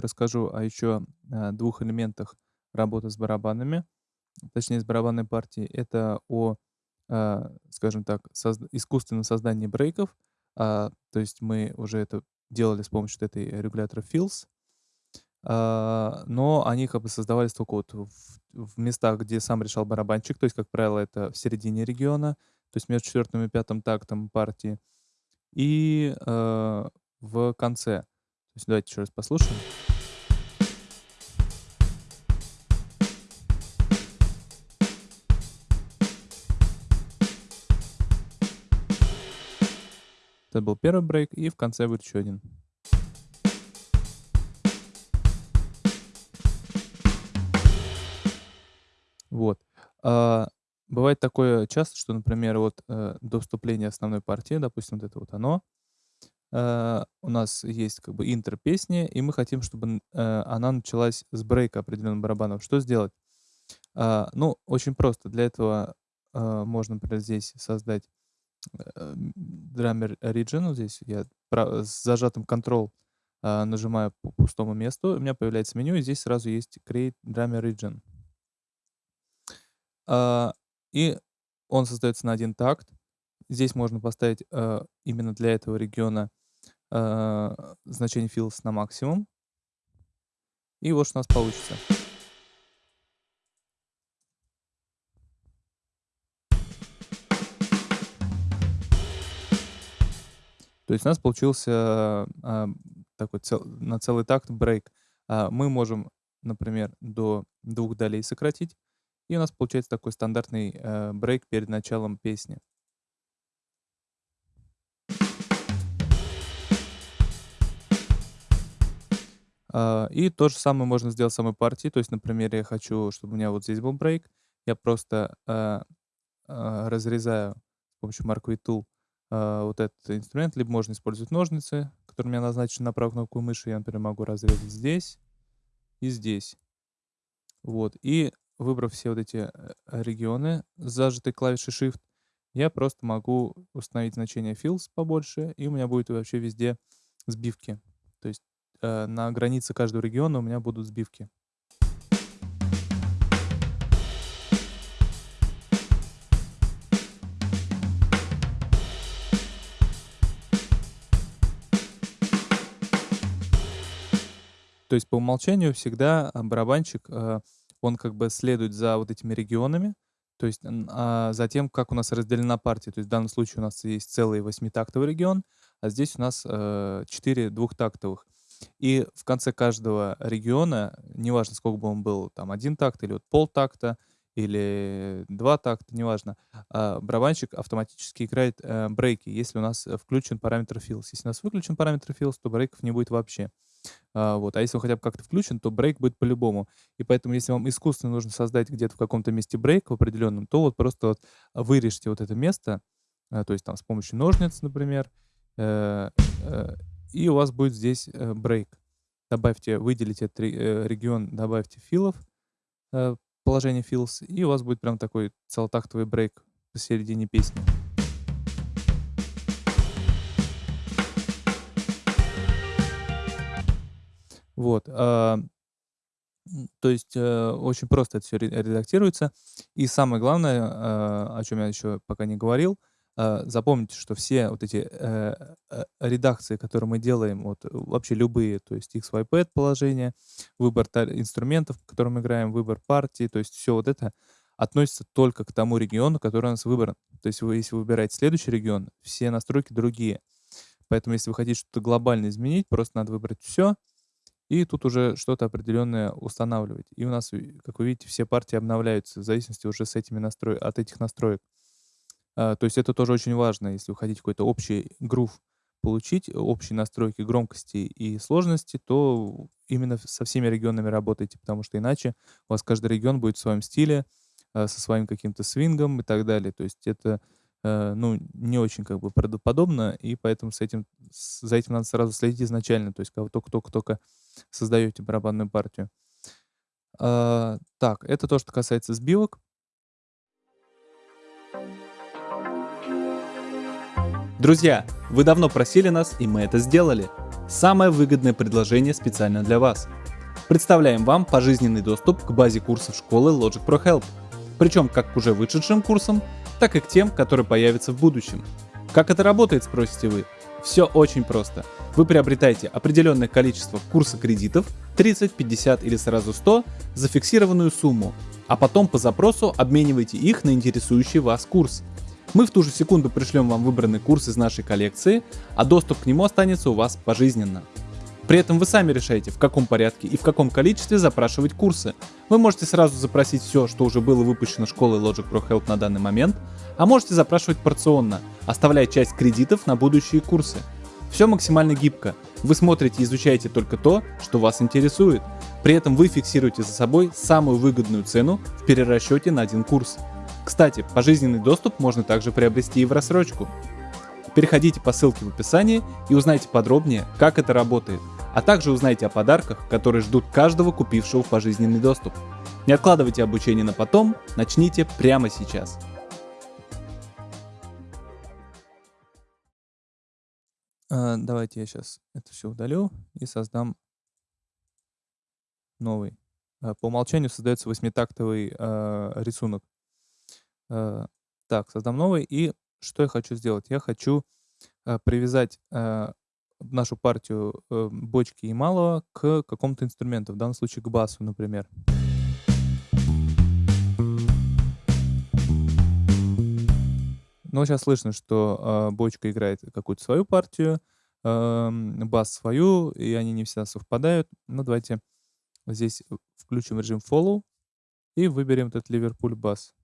расскажу о еще, а, 2 элементах работы с барабанами, точнее, с барабанной партией. Это о, а, скажем так, созд искусственном создании брейков. А, то есть мы уже это делали с помощью этой регулятора Fills. Но они как бы создавались только вот в местах, где сам решал барабанщик. То есть, как правило, это в середине региона, то есть между 4 и 5 тактом партии, и, в конце. То есть давайте еще раз послушаем. Это был первый брейк, и в конце будет еще один. Вот. А, бывает такое часто, что, например, вот, э, до вступления основной партии, допустим, вот это вот оно, э, у нас есть как бы интро песни, и мы хотим, чтобы э, она началась с брейка определенного барабана. Что сделать? А, ну, очень просто. Для этого, э, можно, например, здесь создать, э, Drummer. Вот здесь я пра с зажатым Ctrl, а, нажимаю по пустому месту, у меня появляется меню, и здесь сразу есть Create Drummer Region. А, и он создается на 1 такт. Здесь можно поставить, э, именно для этого региона, а, значение Fills на максимум. И вот что у нас получится. То есть у нас получился, а, такой цел на целый такт брейк. А, мы можем, например, до 2 долей сократить, и у нас получается такой стандартный, э, брейк перед началом песни. А, и то же самое можно сделать в самой партии. То есть, например, я хочу, чтобы у меня вот здесь был брейк. Я просто, а, а, разрезаю с помощью V Tool, а, вот этот инструмент, либо можно использовать ножницы, которые у меня назначены на правую кнопку мыши. Я, например, могу разрезать здесь и здесь. Вот. И выбрав все вот эти, э, регионы с зажатой клавишей Shift, я просто могу установить значение Fills побольше, и у меня будет вообще везде сбивки. То есть, э, на границе каждого региона у меня будут сбивки. То есть по умолчанию всегда, а, барабанщик, э, он как бы следует за вот этими регионами, то есть, а, за тем, как у нас разделена партия. То есть в данном случае у нас есть целый восьмитактовый регион, а здесь у нас, э, 4 двухтактовых. И в конце каждого региона, неважно, сколько бы он был, там 1 такт или вот полтакта, или 2 такта, неважно, а, барабанщик автоматически играет, э, брейки, если у нас, э, включен параметр Fills. Если у нас выключен параметр Fills, то брейков не будет вообще. А, вот. А если он хотя бы как-то включен, то брейк будет по-любому. И поэтому, если вам искусственно нужно создать где-то в каком-то месте брейк в определенном, то вот просто вот вырежьте вот это место, а, то есть там с помощью ножниц, например, э, э, и у вас будет здесь, э, брейк. Добавьте, выделите этот ре регион, добавьте филлов, э, положение Fills, и у вас будет прям такой целотактовый брейк посередине песни. Вот, а, то есть, э, очень просто это всё ре редактируется. И самое главное, а, о чём я еще пока не говорил, а, запомните, что все вот эти, э, э, редакции, которые мы делаем, вот вообще любые, то есть XYPad положение, выбор инструментов, по которым играем, выбор партии, то есть всё вот это относится только к тому региону, который у нас выбран. То есть вы, если вы выбираете следующий регион, все настройки другие. Поэтому если вы хотите что-то глобально изменить, просто надо выбрать всё и тут уже что-то определенное устанавливать. И у нас, как вы видите, все партии обновляются в зависимости уже с этими настрой от этих настроек. А, то есть это тоже очень важно, если вы хотите какой-то общий грув получить, общие настройки громкости и сложности, то именно со всеми регионами работайте, потому что иначе у вас каждый регион будет в своем стиле, а, со своим каким-то свингом и так далее. То есть это, э, ну, не очень как бы правдоподобно, и поэтому с этим за этим надо сразу следить изначально, то есть вы тока-тока-тока создаете барабанную партию. А, так, это то, что касается сбивок. Друзья, вы давно просили нас, и мы это сделали. самое выгодное предложение специально для вас. Представляем вам пожизненный доступ к базе курсов школы Logic Pro Help. Причем как к уже вышедшим курсам, так и к тем, которые появятся в будущем. Как это работает, спросите вы? Все очень просто. Вы приобретаете определенное количество курса кредитов, 30, 50 или сразу 100, за фиксированную сумму, а потом по запросу обмениваете их на интересующий вас курс. Мы в ту же секунду пришлем вам выбранный курс из нашей коллекции, а доступ к нему останется у вас пожизненно. При этом вы сами решаете, в каком порядке и в каком количестве запрашивать курсы. Вы можете сразу запросить все, что уже было выпущено школой Logic Pro Help на данный момент, а можете запрашивать порционно, оставляя часть кредитов на будущие курсы. Все максимально гибко. Вы смотрите и изучаете только то, что вас интересует. При этом вы фиксируете за собой самую выгодную цену в перерасчете на один курс. Кстати, пожизненный доступ можно также приобрести и в рассрочку. Переходите по ссылке в описании и узнайте подробнее, как это работает, а также узнайте о подарках, которые ждут каждого купившего пожизненный доступ. Не откладывайте обучение на потом, начните прямо сейчас. А, давайте я сейчас это все удалю и создам новый. А, по умолчанию создается восьмитактовый э, рисунок. Так, создам новый. И что я хочу сделать? Я хочу привязать нашу партию э, бочки и малого к какому-то инструменту, в данном случае к басу, например. Но сейчас слышно, что э, бочка играет какую-то свою партию, э, бас свою, и они не всегда совпадают. Ну, давайте здесь включим режим follow и выберем этот Ливерпуль бас,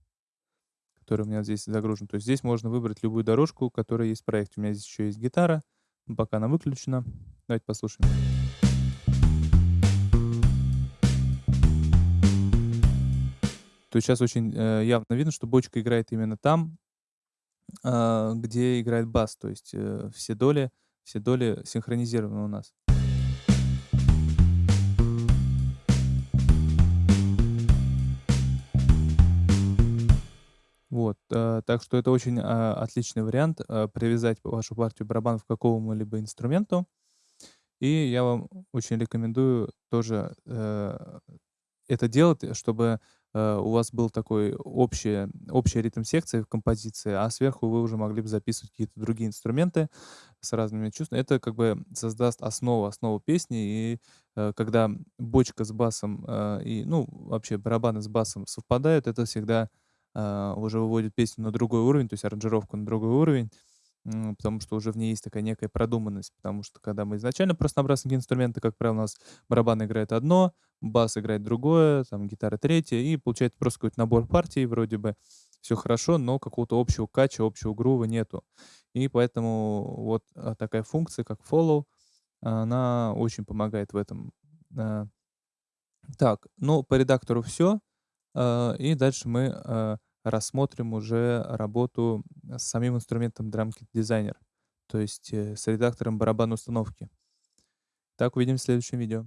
который у меня здесь загружен. То есть здесь можно выбрать любую дорожку, которая есть в проекте. У меня здесь еще есть гитара, пока она выключена. Давайте послушаем. То есть сейчас очень э, явно видно, что бочка играет именно там, э, где играет бас. То есть э, все доли, все доли синхронизированы у нас. Вот, э, так что это очень а, отличный вариант э, привязать вашу партию барабанов к какому-либо инструменту. И я вам очень рекомендую тоже э, это делать, чтобы э, у вас был такой общий, общий ритм секции в композиции, а сверху вы уже могли бы записывать какие-то другие инструменты с разными чувствами. Это как бы создаст основу, основу песни, и э, когда бочка с басом э, и, ну, вообще барабаны с басом совпадают, это всегда уже выводит песню на другой уровень, то есть аранжировку на другой уровень, потому что уже в ней есть такая некая продуманность. Потому что когда мы изначально просто набрасываем инструменты, как правило, у нас барабан играет одно, бас играет другое, там гитара третье, и получается просто какой-то набор партий, вроде бы все хорошо, но какого-то общего кача, общего грува нету. И поэтому вот а, такая функция, как follow, она очень помогает в этом. А. Так, ну, по редактору все. И дальше мы рассмотрим уже работу с самим инструментом DrumKit Designer, то есть э, с редактором барабанной установки. Так, увидимся в следующем видео.